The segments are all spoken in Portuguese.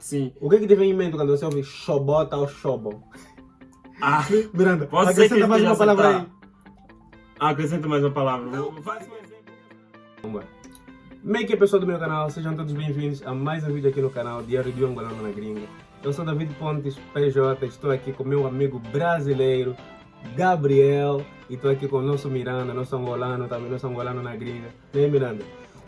Sim. O que é que te vem em mente quando você ouve chobota ou chobo? Ah, Miranda, acrescenta que mais uma palavra aí. acertar. acrescenta mais uma palavra. Faz um exemplo. Vamos lá. Como é que é pessoal do meu canal? Sejam todos bem-vindos a mais um vídeo aqui no canal Diário de um Angolano na Gringa. Eu sou David Pontes, PJ, estou aqui com meu amigo brasileiro, Gabriel, e estou aqui com o nosso Miranda, nosso angolano, também nosso angolano na gringa. E aí, Miranda?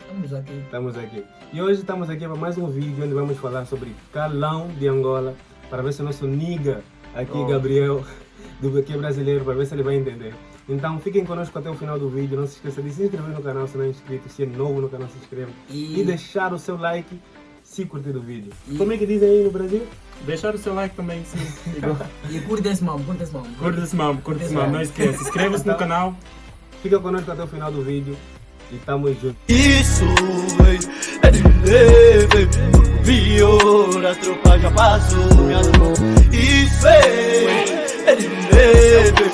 Vamos aqui. Estamos aqui. E hoje estamos aqui para mais um vídeo onde vamos falar sobre calão de Angola, para ver se o nosso niga aqui, Oh. Gabriel, do que é brasileiro, para ver se ele vai entender. Então fiquem conosco até o final do vídeo. Não se esqueça de se inscrever no canal se não é inscrito. Se é novo no canal, se inscreva. E- E deixar o seu like se curtir o vídeo. E- Como é que dizem aí no Brasil? Deixar o seu like também, sim. E curta esse mambo, curta esse mambo. Curta esse mambo, curta esse mambo. Não esqueça. Inscreva-se no canal. Fica conosco até o final do vídeo. E tamo junto. Isso é de leve, pior, a tropa já passou, minha mão. Isso ei, é de leve,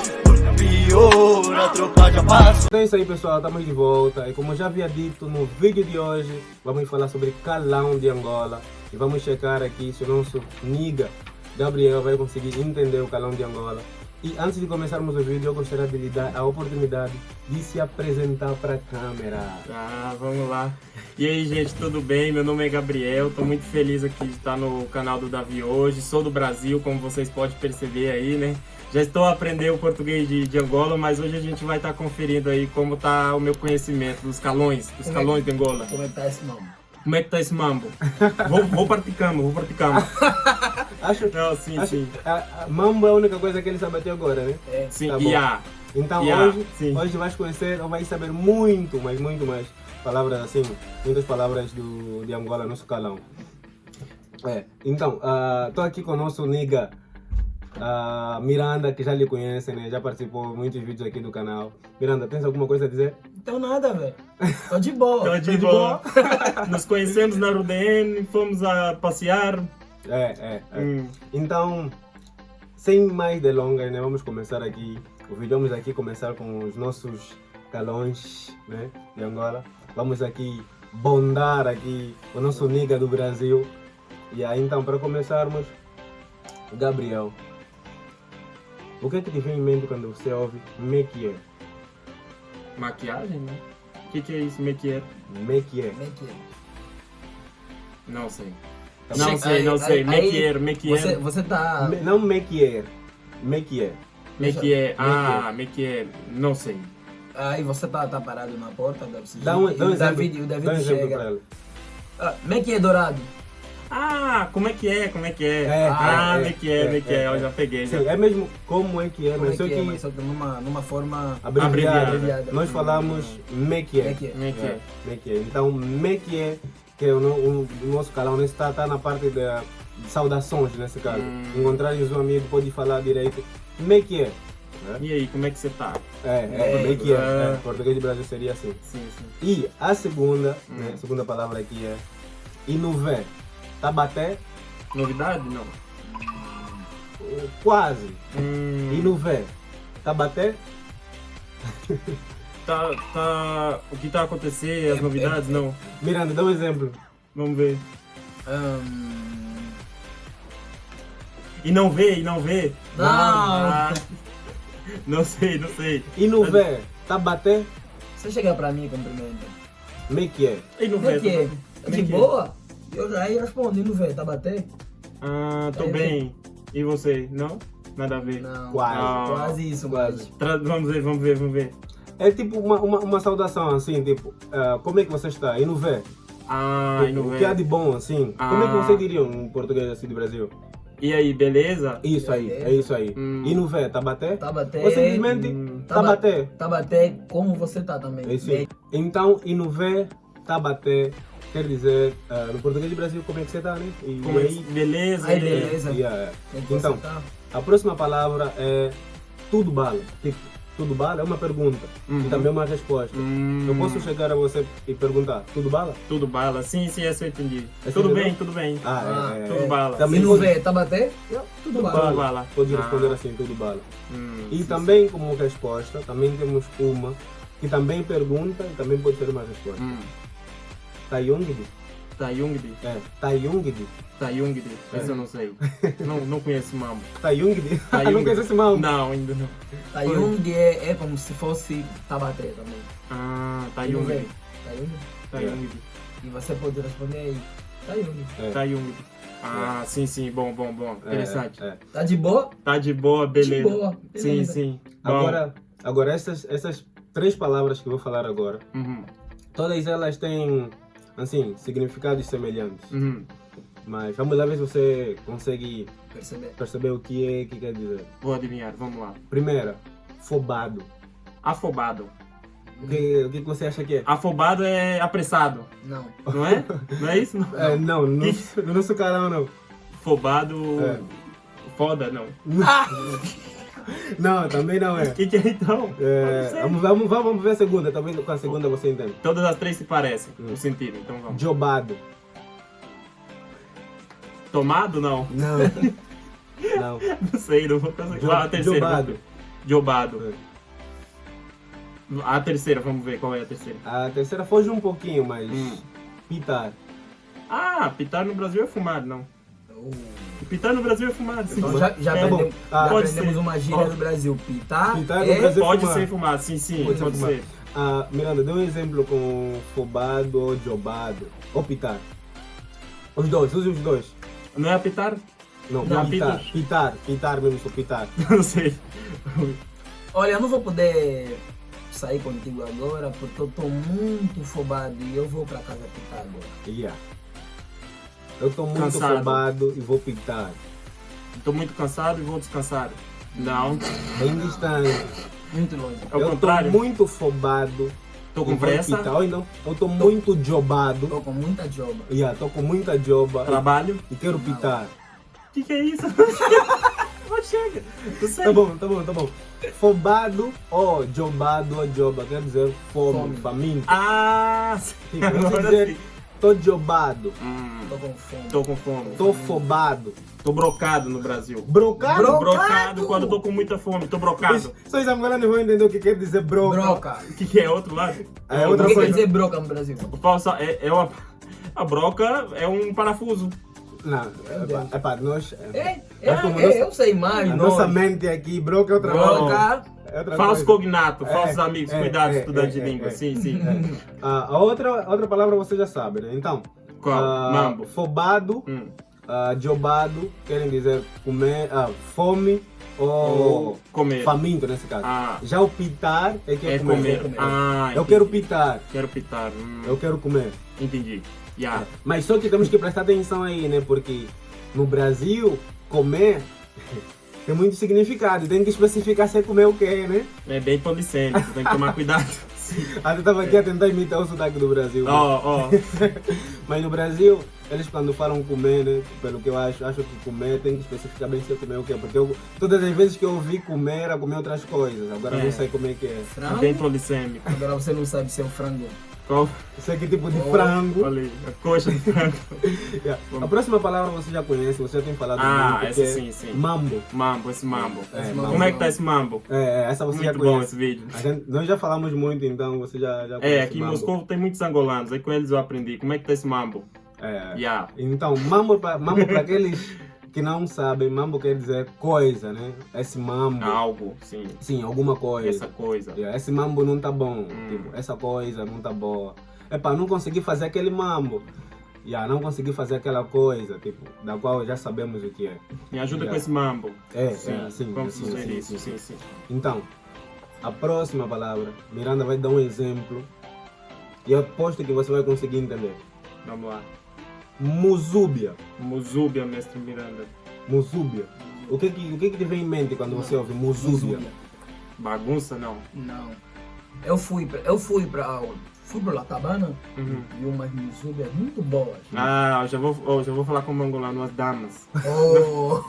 pior, a tropa já passou. Então é isso aí pessoal, estamos de volta e como já havia dito no vídeo de hoje, vamos falar sobre calão de Angola e vamos checar aqui se o nosso niga Gabriel vai conseguir entender o calão de Angola. E antes de começarmos o vídeo, eu gostaria de lhe dar a oportunidade de se apresentar para a câmera. Ah, vamos lá. E aí, gente, tudo bem? Meu nome é Gabriel. Tô muito feliz aqui de estar no canal do Davi hoje. Sou do Brasil, como vocês podem perceber aí, né? Já estou a aprender o português de, de Angola, mas hoje a gente vai estar conferindo aí como tá o meu conhecimento dos calões, dos Como é- calões de Angola. Como é que tá esse mambo? Como é que tá esse mambo? Vou, vou praticando, vou praticando. Acho, Não, sim, acho sim. a, a mambo é a única coisa que ele sabe até agora, né? É. Sim, Tá e bom. a. Então Yeah, hoje, sim. hoje vais conhecer ou vais saber muito, mas muito mais palavras assim, muitas palavras do, de Angola, nosso calão. É, então, estou aqui com o nosso niga ah, Miranda, que já lhe conhecem, né? já participou de muitos vídeos aqui do canal. Miranda, tens alguma coisa a dizer? Então nada, velho. Tô de boa. Tô de boa. Nos conhecemos na RUDN, fomos a passear. É, é. é. Hum. Então, sem mais delongas, né? vamos começar aqui o vídeo. Vamos aqui começar com os nossos calões né? de Angola. Vamos aqui bondar aqui o nosso niga do Brasil. E aí, então, para começarmos, Gabriel, o que é que te vem em mente quando você ouve Mekier? Maquiagem, né? O que, que é isso, é que é? Não sei. Não sei, não sei. aí- Maquiar, Você, você tá... Me- Não Mekier, Mekier. Maquiar. Ah, maquiar. Não sei. Aí você tá, tá parado na porta, deve ser. Dá um, dá um o exemplo, David, o David dá um exemplo chega. para ela. Ah, que é dourado? Ah, como é que é? Como é que é? É, ah, é, como é que é? é, Como é que é, é? Eu é. já peguei. Já. Sim, é mesmo como é que é, Como mas é só que que é? Mas só que numa, numa forma... abreviada. Abreviada. Nós falamos é que é? É que é? Então, Mekier, que é o, no- o- o nosso canal, né, está, está na parte da de saudações, nesse caso. Hum. Encontrares um amigo, pode falar direito. Mekier. E aí, como é que você tá? É, é, É, Mekier. é. É, português de Brasil seria assim. Sim, sim. E a segunda, Hum. né, a segunda palavra aqui é Inuvé. Tabaté, Novidade? Não. quase. Hum, Inuvé. Tabaté, tá, tá... O que tá a acontecer? As É, novidades? é, é. Não. Miranda, dá um exemplo. Vamos ver. Hum... E não vê, e não vê? Não. Ah, não sei, não sei. Inuvé. Tabaté, Você chega pra mim, cumprimenta. Mekier. E não Como é vê? que é? É De que é? boa? Eu aí respondi, não vê, tá bater? Ah, tô Aí, bem. E você? Não? Nada a ver. Não. Quase. Ah. Quase isso, Quase. Tra- Vamos ver, vamos ver, vamos ver. É tipo uma, uma, uma saudação assim, tipo, ah, como é que você está? E não vê? Ah, e Tipo, não o que há de bom assim? Como é que Ah. você diria um português assim do Brasil? E aí, beleza? Isso aí, é isso aí. Hum. E não vê, tá bater? Tá. Ou simplesmente Hum. tá bater. Tá bater como você tá também. É isso aí. Então, e não vê, tá bater, quer dizer, ah, no português do Brasil, como é que você tá, né? E, Como é e aí, Beleza? Aí, beleza. e, ah, Como é você então, tá? a próxima palavra é tudo bala. Tipo, tudo bala é uma pergunta Uhum. e também uma resposta. Hum, Eu posso chegar a você e perguntar, tudo bala? Tudo bala. Sim, sim, essa eu entendi. Essa tudo entendeu? bem, tudo bem. Ah, é, é, tudo é. bala. Também não pode- vê, tá bater? Tudo Tudo bala. bala. Pode Ah. responder assim, tudo bala. Hum, E sim, também como resposta, também temos uma que também pergunta e também pode ser uma resposta. sim. Hum. Tayongi? Tayungdi. É, Tayungdi. Tayungdi. Esse eu não sei. não, não conheço mambo. Tayungdi. Tayungdi. não conhece esse mambo? Não, ainda não. Tayung é, é como se fosse Tabaté também. Ah, Tayungdi. vem? Tayung. Tayungdi. E você pode responder aí. Tayung. É. Tayungdi. Ah, sim, sim. Bom, bom, bom. É, Interessante. é. Tá de boa? Tá de boa, beleza. boa, Sim, beleza. sim. Bom. Agora, agora essas, essas três palavras que eu vou falar agora, Uhum, todas elas têm, assim, significados semelhantes. uhum. Mas vamos lá ver se você consegue Perceber. perceber o que é que quer dizer. Vou adivinhar, vamos lá. Primeira, fobado. Afobado. O que, o que você acha que é? Afobado é apressado, Não. não é? Não é isso? Não. É, não, no, no nosso canal não. Afobado. É. Foda, não. Não, também não é. O que, que é então? É, vamos, vamos, vamos ver a segunda, talvez com a segunda você entende. Todas as três se parecem, Hum. o sentido, então vamos. Jobado. Tomado, não. Não. não. Não sei, não vou conseguir. Jo- Ah, a terceira. jobado. Jobado. É. A terceira, vamos ver qual é a terceira. A terceira foge um pouquinho, mas Hum. pitar. Ah, pitar no Brasil é fumado, não. Uh. Pitar no Brasil é fumado, sim. Então já, já, É, aprendemos, Ah, pode aprendemos ser. uma gíria do Brasil. Pitar, Pitar no é... Brasil. Pode fumado. ser fumado, sim, sim, Pode pode, ser ser. Ah, Miranda, dê um exemplo com fobado ou jobado. Ou pitar. Os dois, use os dois. Não é apitar? Não, Não, pitar. pita. Pitar, pitar mesmo, só pitar. Não sei. Olha, eu não vou poder sair contigo agora porque eu tô muito fobado e eu vou pra casa pitar agora. Yeah. Eu tô muito Cansado. fobado e vou pitar. Tô muito cansado e vou descansar. Não, Bem distante. Muito longe. é o eu contrário. tô muito fofobado. Tô e com pressa, pitar. Ou não, eu tô muito jobado. Tô com muita joba. Yeah, tô com muita joba trabalho. e quero pitar. O que, que é isso? Não chega. Não. Tá bom, tá bom, tá bom. Fobado ou jobado ou joba, quer dizer fome, Fome. faminto. Ah, Tipo, você agora dizer, sim. Tô jobado, Hum, Tô com fome. tô com fome. tô fobado. Tô brocado no Brasil. Brocado? Bro- Brocado Brocado! quando tô com muita fome. Tô brocado. Só os angolanos vão entender o que quer dizer broca. Broca. O que, que é outro lado? É O outra que coisa. quer dizer broca no Brasil? O falsa é, é uma. A broca é um parafuso. Não, é pá, nós... É, É é, é, eu sei mais. A nós. nossa mente aqui, broca é outra coisa. Broca. É outra Falso coisa. cognato, É, falsos amigos, é, cuidado, é, estudante é, de língua. é. Sim, sim. Ah, a outra, outra palavra você já sabe, né? Então, Qual? ah, Mambo. fobado, Hum. ah, jobado, querem dizer comer, ah, fome ou Ou comer. faminto nesse caso. Ah, Já o pitar é que é, é comer. comer. Ah, Eu entendi. quero pitar, Quero pitar. Hum, eu quero comer. Entendi. Yeah. Mas só que temos que prestar atenção aí, né? Porque no Brasil, comer tem muito significado. Tem que especificar se é comer o quê, né? É bem polissêmico, tem que tomar cuidado. Até estava aqui a tentar imitar o sotaque do Brasil. né? Ó, ó. Mas no Brasil, eles quando falam comer, né? Pelo que eu acho, acho que comer tem que especificar bem se é comer o quê. Porque eu, todas as vezes que eu ouvi comer, era comer outras coisas. Agora É. não sei como é que é. Frango? Bem polissêmico. Agora você não sabe se é um frango. Qual? Sei que tipo de Oh, frango. Olha aí, a coxa de frango. Yeah. A próxima palavra você já conhece, você já tem falado Ah, muito, essa é sim, sim. Mambo. Mambo, esse mambo. É, Esse mambo. Como é que tá esse mambo? É, é, essa você já Muito bom conhece. esse vídeo. Gente- nós já falamos muito, então você já, já É, conhece aqui em. Moscou tem muitos angolanos, aí com eles eu aprendi. Como é que tá esse mambo? É. Yeah. Então, mambo para mambo aqueles que não sabem, mambo quer dizer coisa, né? Esse mambo. Algo, sim. Sim, alguma coisa. Essa coisa. Yeah, Esse mambo não tá bom. Hum. Tipo, essa coisa não tá boa. É para não conseguir fazer aquele mambo. Yeah, não conseguir fazer aquela coisa, tipo, da qual já sabemos o que é. Me ajuda Yeah. com esse mambo. É, Sim, é, sim, vamos sim, fazer sim, isso, sim, sim, sim. Então, a próxima palavra, Miranda vai dar um exemplo. E eu aposto que você vai conseguir entender. Vamos lá. Muzúbia. Muzúbia, mestre Miranda. Muzúbia. O que que, o que que te vem em mente quando você ouve Muzúbia? Bagunça, não. Não. Eu fui pra, eu fui pra fui pra Latabana Uhum. e umas misubias muito boas. Ah, eu já vou, oh, já vou falar com o angolano, as damas. Oh.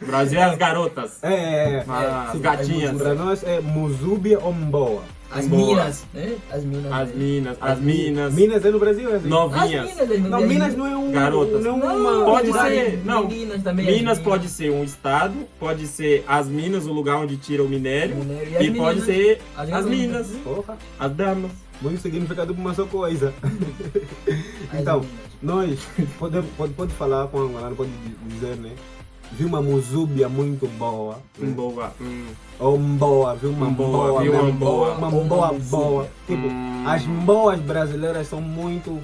Brasil é as garotas. É, é, é. As Sim, gatinhas. Para nós é Muzúbia ou Mboa. As Boa. minas, né? As minas. As né? minas, as minas, Minas é no Brasil, é assim? As novinhas. minas, as Não, Minas não é um. Garotas. Não é Não, uma. Pode ser, não. Meninas também. as Minas minas. pode ser um estado, pode ser as minas, o lugar onde tira o minério, Minério. e, as pode meninas, ser as as minas, Porra, as damas. muito significado para uma só coisa. Então, minas. nós, pode, pode, pode falar com a Angolano, pode dizer, né? Vi uma muzúbia muito boa. né? Boa. Hum. Ou mboa, viu uma Mboa, mboa, viu mesmo, uma mboa. Uma mboa boa. Tipo, Hum. as mboas brasileiras são muito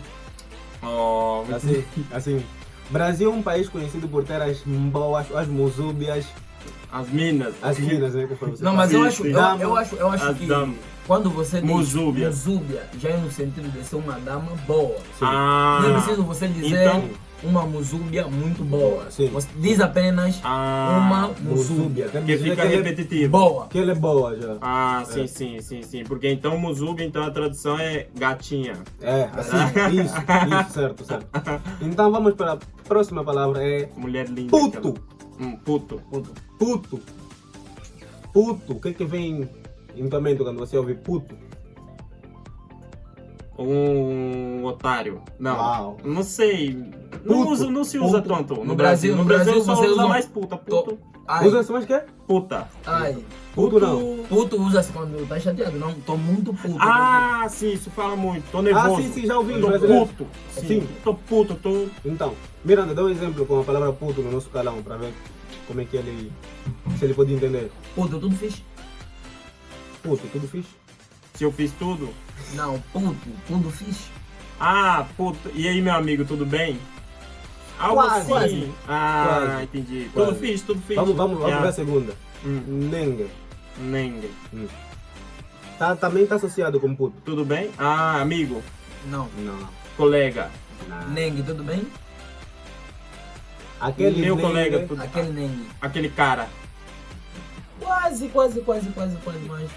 Oh, assim, assim. Brasil é um país conhecido por ter as mboas, as muzúbias, as minas. as minas, né? Não, mas eu Sim, acho, sim. eu, Dama. eu acho, eu acho As que damas. quando você diz Muzúbia. muzúbia, já é no sentido de ser uma dama boa. Ah, Não é preciso você dizer Então- uma muzúbia muito boa. Sim. Você diz apenas ah, uma Quer que dizer fica que ele- repetitivo. boa. Que ela é boa já. Ah, sim, sim, sim, sim. Porque então Muzubi, então a tradução é gatinha. É, assim, isso, isso, certo, certo. Então vamos para a próxima palavra, é Mulher linda. puto. aquela. Hum, puto. Puto. Puto. Puto. O que que vem em tua mente quando você ouve puto? Um otário. Não. Uau. Não sei. Não, Puto. usa, não se usa Puto. tanto. No, No Brasil. Brasil- No Brasil, Brasil só você usa usa- mais puta. Puto. Ai, Usa-se mais que? Puta. ai. Puto não. Puto usa-se quando tá chateado. Não, tô muito puto. Ah, sim, isso fala muito. Tô nervoso. Ah, sim, sim, já ouvi. Tô puto. Sim. Sim. Tô puto, tô. Então, Miranda, dá um exemplo com a palavra puto no nosso calão para ver como é que ele. se ele pode entender. Puto, tudo fixe? Puto, tudo fixe? Se eu fiz tudo. Não, puto, tudo fixe. Ah, puto. E aí, meu amigo, tudo bem? Algo Quase. assim. Quase. Ah, Quase. entendi. Quase. Tudo fiz, tudo fiz. Vamos, vamos, vamos Yeah. ver a segunda. Hum, Nengue. Nengue. Tá, também está associado com puto. Tudo bem? Ah, amigo, Não. Não. colega. não. Nengue, tudo bem? Aquele Meu nengue- colega, tudo- Aquele nengue. Aquele cara. Quase, quase, quase, quase, quase, mas.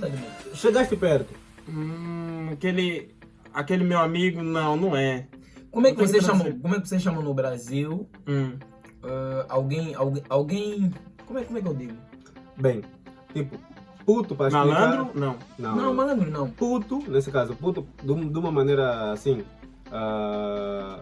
Tá. Chegaste perto. Hum, aquele. Aquele meu amigo, não, não é. Como é que Tem que você chama? trazer. Como é que você chama no Brasil Hum. ah, alguém, alguém, alguém. Como é, como é que eu digo? Bem, tipo, puto para explicar. Malandro? Não. Não, Não, malandro não. Puto, nesse caso, puto, de, de uma maneira assim. ah,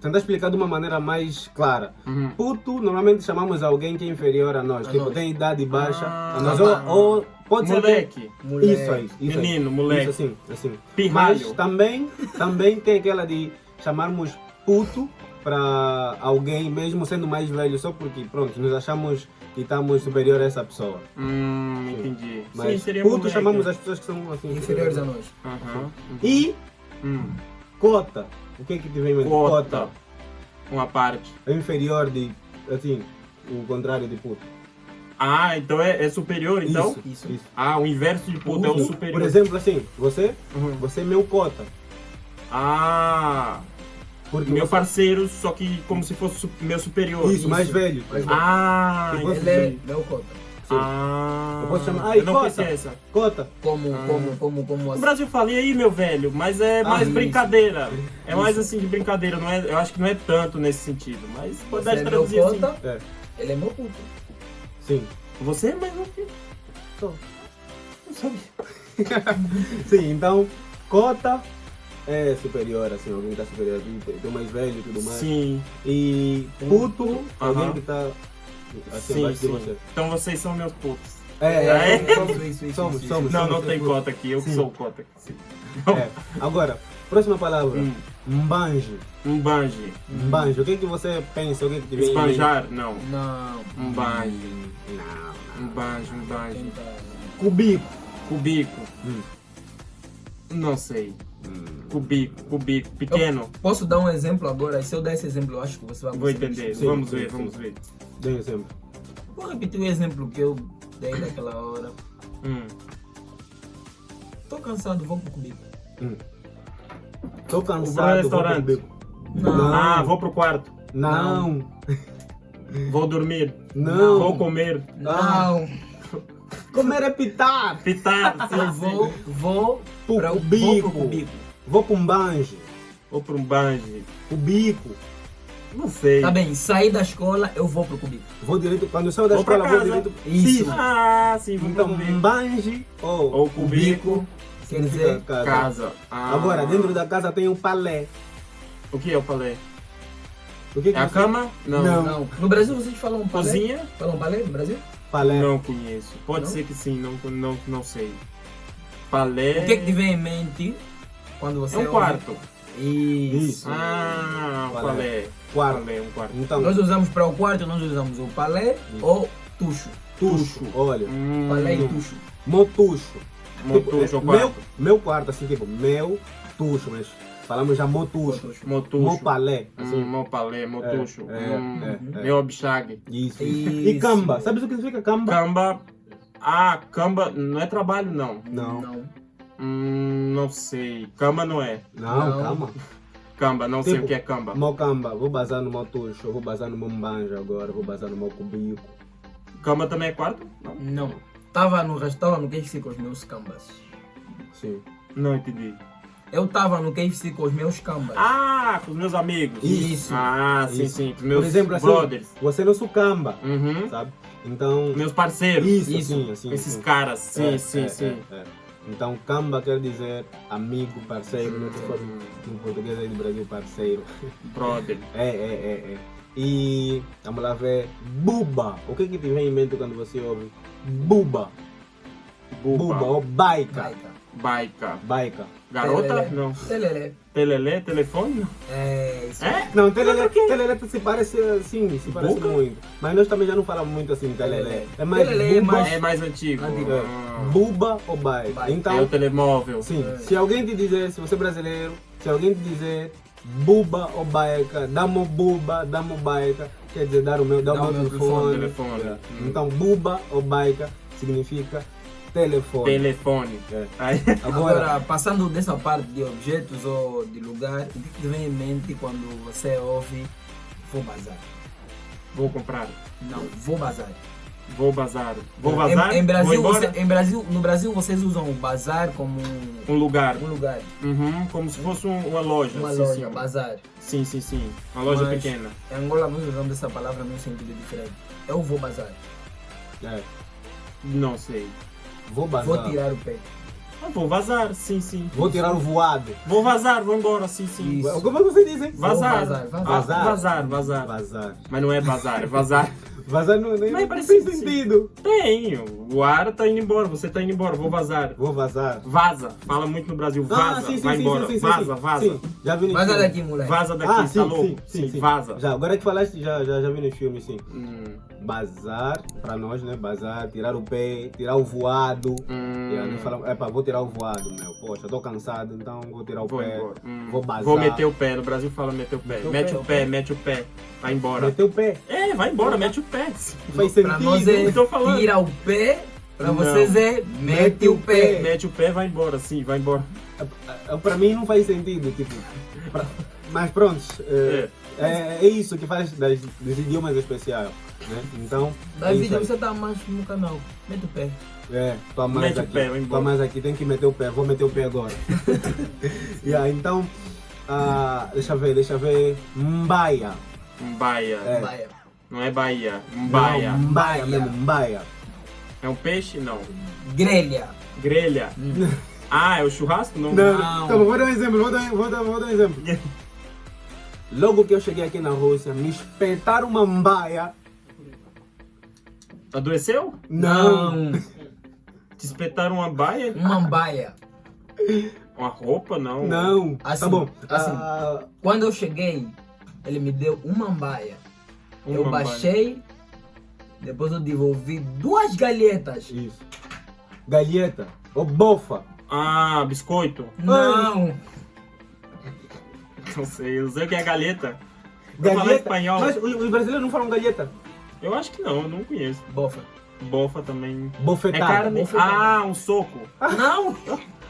tentar explicar de uma maneira mais clara. Uhum. Puto, normalmente chamamos alguém que é inferior a nós, A tipo, nós. tem idade baixa. Ah, a nós, tá. ou, ou pode ser. Moleque. Moleque. Isso aí, isso aí. Menino, moleque. Isso assim, assim. Pirralho. Mas também, também tem aquela de chamarmos puto para alguém, mesmo sendo mais velho, só porque, pronto, nos achamos que estamos superior a essa pessoa. Hum, entendi. Mas Sim, seria puto moleque. chamamos as pessoas que são assim. Inferiores a nós. Aham. uhum. E Hum. cota. O que é que te vem em mente? Cota. Uma parte. É inferior de, assim, o contrário de puto. Ah, então é, é superior, então? Isso, Isso. isso. Ah, o inverso de puto é o Puto, superior. Por exemplo, assim, você, Uhum. você é meu cota. Ah, Porque meu você- parceiro, só que como se fosse meu superior. Isso, mais velho. Mais velho. Ah, Eu posso Ele é meu cota. Sim. Ah, Eu posso chamar- Ai, eu não cota. essa. Cota. Como, Ah. como, como, como O assim? Brasil fala, e aí, meu velho? Mas é mais isso. brincadeira. É mais assim de brincadeira, não é, eu acho que não é tanto nesse sentido. Mas pode dar de é meu traduzir assim. cota, É, ele é meu puto. Sim. Você é mais um que. Só. Não sabia. Sim, então, cota é superior, assim, alguém que está superior, tem tem mais velho e tudo mais. Sim, E puto, alguém Aham. que está assim, sim, abaixo de sim. você. Então vocês são meus putos. É, É. é, Somos isso, isso, somos, isso, somos. isso. Não, não somos tem putos. cota aqui, eu que Sim. sou o cota. Sim. É. Agora, próxima palavra. Hum, Um banjo. Mbanjo. O que, que você pensa? O que, que em mente? Espanjar? Não. Não. Um banjo. Não, Um banjo, um banjo. Cubico. Cubico. Hum. Não sei. Hum. Cubico, cubico. Pequeno. Posso dar um exemplo agora? Se eu der esse exemplo, eu acho que você vai Vou entender. Sim, vamos sim, ver, sim. vamos ver. Dê um exemplo. Vou repetir o exemplo que eu dei naquela hora. Hum. Tô cansado, vou pro comigo. Hum. Tô Vou cansado. pro vou pro restaurante. cubico. Não. Não. Ah, vou pro quarto. Não. Vou dormir. Não. Vou comer. Não. Comer é pitar. Pitar. sim, Eu sim. vou, vou Pro pra, vou cubico. pro cubico. Vou pra um banjo. Vou pra um banjo. Cubico. Não sei. Tá bem, saí da escola, eu vou pro cubico. Vou direito, quando eu saio da Vou escola, vou direito. Isso. Ah, sim, vamos Então, comer. banji ou, Ou cubico, Quer dizer, casa. casa. Ah. Agora, dentro da casa tem um palé. O que eu falei? O que que É a você- cama? Não. Não. não. No Brasil vocês falam palé? Cozinha? Falam palé no Brasil? Palé. Não conheço. Pode Não? ser que sim, não, não, não sei. Palé. O que é que te vem em mente quando você É um ouve- quarto. Isso. Isso. Ah, um Palé. palé. Quarto. Palé, um quarto. Então, Nós usamos para o quarto, nós usamos o palé ou tucho. tucho. Olha, Hum, Palé e tucho. motucho. Motucho, Tipo, é, meu, quarto. meu quarto, assim, tipo, meu tucho, mas falamos já motucho. Tucho. Motucho. Mo palé, assim. Hum, mo palé, motucho. É, hum, é, é. Meu obchague. Isso, isso. E camba, sabes o que significa camba? Camba. Ah, camba não é trabalho, não. Não. Não. Hum, não sei. Camba não é. Não, Não. calma. Camba, não sei Tipo, o que é camba. Mo camba, vou bazar no meu tucho, vou bazar no meu mbanja agora, vou bazar no meu cubico. Camba também é quarto? Não. Não. Tava no restaurante no KFC com os meus cambas. Sim. Não entendi. Eu tava no KFC com os meus cambas. Ah, com os meus amigos. Isso. Ah, sim, Isso. sim. Com meus Por exemplo, assim, brothers. você é nosso camba, Uhum. sabe? Então, Meus parceiros. isso, Isso. assim, assim. Esses assim. caras. Sim, É, sim, é, sim. é, é. Então, camba quer dizer amigo, parceiro, Hum, no português aí do Brasil, parceiro. brother. É, é, é, é. E vamos lá ver. Buba. O que que te vem em mente quando você ouve? Buba. Buba, Buba. ou baika. Baita. Baika. Baika. Garota? Telele. Não. Telele. Telelé? Telefone? É isso. É? Não, telele, telele se parece assim, se parece Buca? muito. Mas nós também já não falamos muito assim, telele. É mais Telele é buba, mais- É mais antigo. Antigo. é, buba ou baika. Baika. Então, É o telemóvel. Sim, É. se alguém te dizer, se você é brasileiro, se alguém te dizer buba ou baika, dá-me buba, dá-me baika, quer dizer dar o meu, dar Dá o meu telefone. telefone. É. Hum. Então buba ou baika significa telefone. Telefone. É. Agora, Agora, passando dessa parte de objetos ou de lugar, o que vem em mente quando você ouve vou bazar? vou comprar. Não, vou bazar. Vou bazar. Vou vazar? Em, em Brasil, você- em Brasil, no Brasil vocês usam o bazar como um, Um lugar. um lugar, Uhum, como se fosse um- uma loja. uma sim, loja, sim. bazar. Sim, sim, sim. Uma loja Mas- pequena. Em Angola nós usamos essa palavra num sentido diferente. Eu vou bazar, é, Não sei. vou bazar. vou tirar o pé. Ah, vou vazar, sim, sim. Vou tirar o voado. Vou vazar, vou embora, sim, sim. Isso. Como é que você diz, hein? Vazar. vazar, vazar. Ah, vazar, vazar. Vazar. Mas não é vazar, é vazar. Vazar não, nem, Mas não parece tem sentido. Tem. O ar tá indo embora, você tá indo embora, vou vazar. Vou vazar. Vaza. Fala muito no Brasil. Vaza. ah, sim, sim, vai sim, embora. sim, sim, vaza, sim, vaza. Sim, já vi no Vaza filme. daqui, moleque. Vaza daqui, Ah, tá sim, louco? sim, sim, sim. vaza. Já, agora que falaste, já, já, já vi no filme, sim. Hum, Bazar, pra nós, né? Bazar, tirar o pé, tirar o voado. hum, E aí fala, epa, vou tirar o voado, meu. Poxa, tô cansado, então vou tirar o vou pé. Hum, Vou bazar. Vou meter o pé. No Brasil fala meter o pé. Meter o mete pé, o pé, pé. mete o pé. Vai embora. Meter o pé. É, vai embora, mete o pé. Faz Pra sentido. nós é Eu tô falando. tira o pé, pra Não. vocês é mete o pé. Mete o pé, vai embora, sim, vai embora. É, Pra mim não faz sentido, tipo. pra- Mas pronto, é, é, é isso que faz das, dos idiomas especiais. Né? Então, é David, isso aí. você tá mais no canal. Mete o pé. É, tô a mais Mete o aqui. pé, embora. tô a mais aqui, tem que meter o pé, vou meter o pé agora. yeah, então, ah, deixa eu ver, deixa eu ver. Mbaia. Mbaia. É. Baia. Não é Bahia. Mbaia. Não, Mbaia mesmo, Mbaia. É um peixe? Não. Grelha. Grelha. Ah, é o churrasco? Não. Não, Não. Então, vou dar um exemplo, vou dar, vou dar, vou dar um exemplo. Logo que eu cheguei aqui na Rússia, me espetaram uma mbaia. Adoeceu? Não. Te espetaram uma baia? Uma baia. Uma roupa? Não. Não. Assim, tá bom. assim. Ah, Quando eu cheguei, ele me deu uma baia. eu Uma baixei, depois eu devolvi duas galhetas. isso. Galheta. Ou bofa. Ah, biscoito? Não. Não sei, eu sei o que é galeta. Eu falo espanhol. Mas os, os brasileiros não falam galheta. Eu acho que não, eu não conheço. Bofa. Bofa também. É Bofetada. carne. bofetada. Ah, um soco. Não.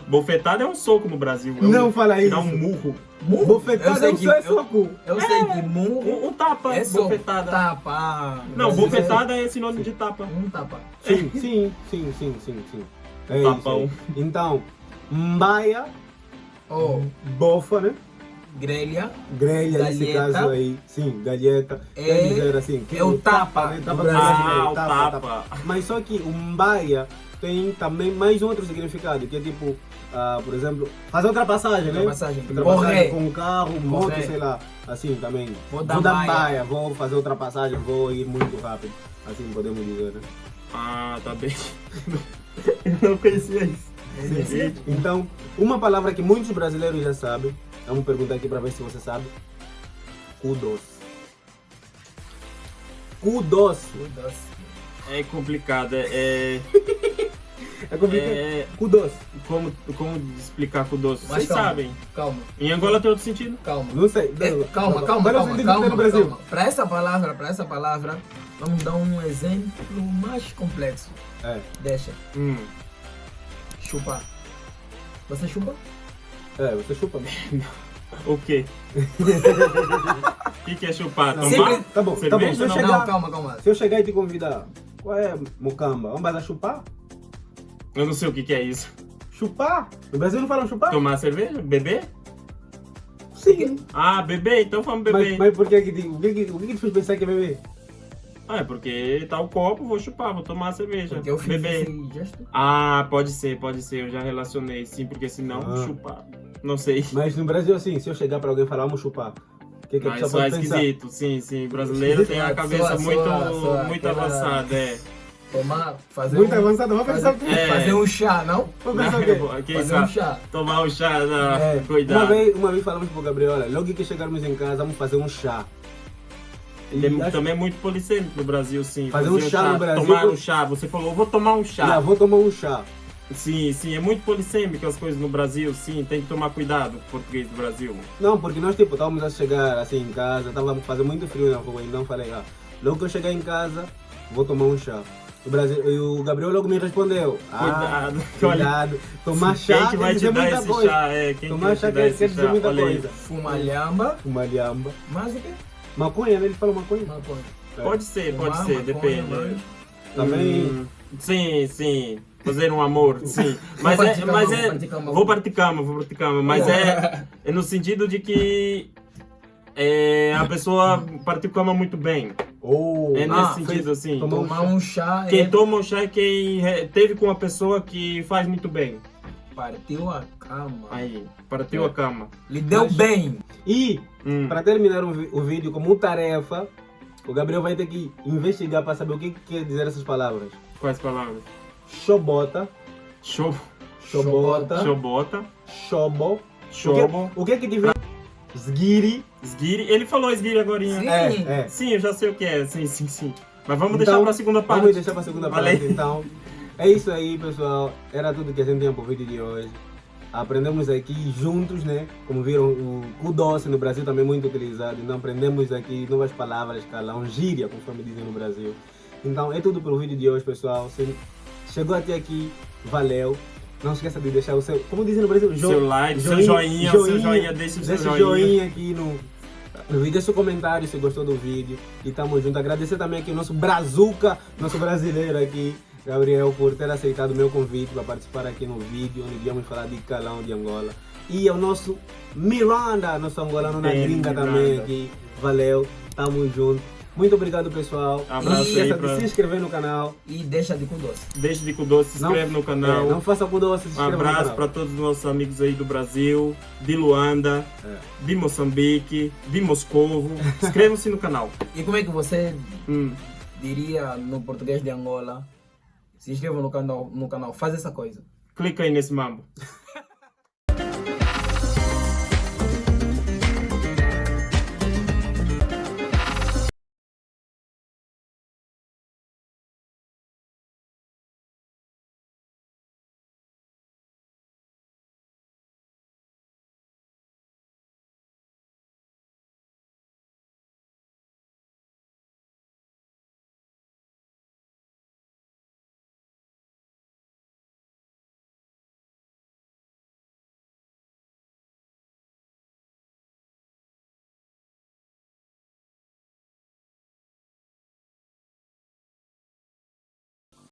Bofetada é um soco no Brasil. É Não um, fala Dá isso. um murro. Murro. Bofetada eu sei não que, é eu, soco. eu sei que murro Um, um tapa, é soco. bofetada. Tapa. Ah, Não, bofetada é sinônimo de tapa. é Um tapa. Sim, sim, sim, sim, sim, sim. É Tapão. isso. Então, mbaia, Oh, bofa, né? Grelha, grelha nesse caso aí, sim, galheta. É- Quer dizer assim, que é o tapa né? do Tapa Brasil. brasileiro, Ah, o tapa. Mas só que o mbaia tem também mais um outro significado, que é tipo, ah, por exemplo, fazer ultrapassagem, né? Ultrapassagem. Ultrapassagem Correr. com um carro, moto, sei lá, assim também. Vou dar baia. baia, vou fazer ultrapassagem, vou ir muito rápido, assim podemos dizer, né? Ah, tá bem. Eu não conhecia isso. Então, uma palavra que muitos brasileiros já sabem, vamos perguntar aqui para ver se você sabe. Kudos. Kudos. Kudos. É complicado. É, é, É complicado. é- Kudos. como, como explicar o doce? Mas Vocês calma. sabem. Calma, Em Angola tem outro sentido? calma. Não sei. É, calma, não, calma, calma, calma, tem no Brasil. calma. Para essa palavra, para essa palavra, vamos dar um exemplo mais complexo. É. Deixa. Hum. Chupar. Você chupa? É, você chupa. O quê? O que, que é chupar? Não, Tomar? Sempre- Tá bom, tá bom. Cerveja? Se eu, Não, chegar, Não, calma, calma. se eu chegar e te convidar, qual é mucamba? Vamos a chupar? Eu não sei o que, que é isso. Chupar? No Brasil não falam chupar? Tomar cerveja? Beber? Sim. Ah, beber? Então vamos beber. Mas, mas por que que o que que, o que que te fez pensar que é beber? Ah, é porque tá o copo, vou chupar, vou tomar a cerveja. Porque eu fiz beber. esse gesto. Ah, pode ser, pode ser. Eu já relacionei, sim, porque senão Ah. chupar. Não sei. Mas no Brasil, assim, se eu chegar para alguém e falar, vamos chupar, o que, que a Mas pessoa só é pensar? esquisito, sim, sim. Brasileiro tem a cabeça soa- muito, soa muito aquela- avançada, é. Tomar, fazer Muito um, avançado, vamos pensar o quê? É. fazer um chá, não? Vamos pensar o quê? Quem fazer um chá. Tomar um chá, não, É, uma, cuidado. vez, uma vez falamos pro Gabriel, olha, logo que chegarmos em casa, vamos fazer um chá. Tem- acho- Também é muito policêmico no Brasil, sim. Fazer um chá no Brasil- Tomar um chá. Você falou, vou tomar um chá. Já vou tomar um chá. Sim, sim, é muito polissêmico as coisas no Brasil, sim. Tem que tomar cuidado com o português do Brasil. Não, porque nós tipo, estávamos a chegar assim em casa, estava fazendo muito frio na rua, então falei, ah, logo que eu chegar em casa, vou tomar um chá. O, Brasil, e o Gabriel logo me respondeu, ah, Cuidado. cuidado, tomar chá Quem que vai quer te dizer dar muita esse coisa. chá? É, quem Tomar que chá vai te dar quer, esse quer dizer chá? muita Olha coisa. Fuma lhamba. Uma lhamba. Mais o quê? Maconha, né? Ele fala maconha. Maconha. Pode ser, pode Fumar ser, maconha, depende. mas- Também. Hum, sim, sim. Fazer um amor, sim. Mas é, partir mas cama, é, vou partir cama. vou partir cama, vou partir cama, mas é, é no sentido de que é, a pessoa partiu cama muito bem. Oh, É nesse Ah, sentido, assim. Tomar um chá Quem é toma o chá é quem teve com uma pessoa que faz muito bem. partiu a cama. Aí, partiu É. a cama. Lhe deu Mas- bem. E, Hum. para terminar o, o vídeo como tarefa, o Gabriel vai ter que investigar para saber o que, que quer dizer essas palavras. Quais palavras? Chobota, Show, chobota, chobota, chobo. chobo, O que, o que que te vem? Sgiri. esguire. Ele falou esguire agora. Sim. É, é. Sim, eu já sei o que é. Sim, sim, sim. Mas vamos Então, deixar pra segunda parte. Vamos deixar para a segunda Valeu. parte então. É isso aí, pessoal. Era tudo que a gente tinha pro vídeo de hoje. Aprendemos aqui juntos, né? Como viram, o cu doce no Brasil também é muito utilizado. Então aprendemos aqui novas palavras, calão, gíria, conforme dizem no Brasil. Então é tudo pro vídeo de hoje, pessoal. Se chegou até aqui, valeu. Não esqueça de deixar o seu, como dizem no Brasil, jo- Seu like, seu joinha, seu joinha, deixa o seu joinha. joinha aqui no, no vídeo, deixa o comentário se gostou do vídeo. E tamo junto. Agradecer também aqui o nosso Brazuca, nosso brasileiro aqui, Gabriel, por ter aceitado o meu convite para participar aqui no vídeo, onde íamos falar de calão de Angola. E ao nosso Miranda, nosso angolano na gringa também aqui. Valeu, tamo junto. Muito obrigado, pessoal. Abraço não aí esqueça pra- de se inscrever no canal. E deixa de cu doce. Deixa de cu doce, se Não- inscreve no canal. É, não faça com doce, se Um inscreva no abraço para todos os nossos amigos aí do Brasil, de Luanda, É. de Moçambique, de Moscovo. Inscrevam-se no canal. E como é que você Hum. diria no português de Angola? Se inscreva no canal, no canal. Faz essa coisa. Clica aí nesse mambo.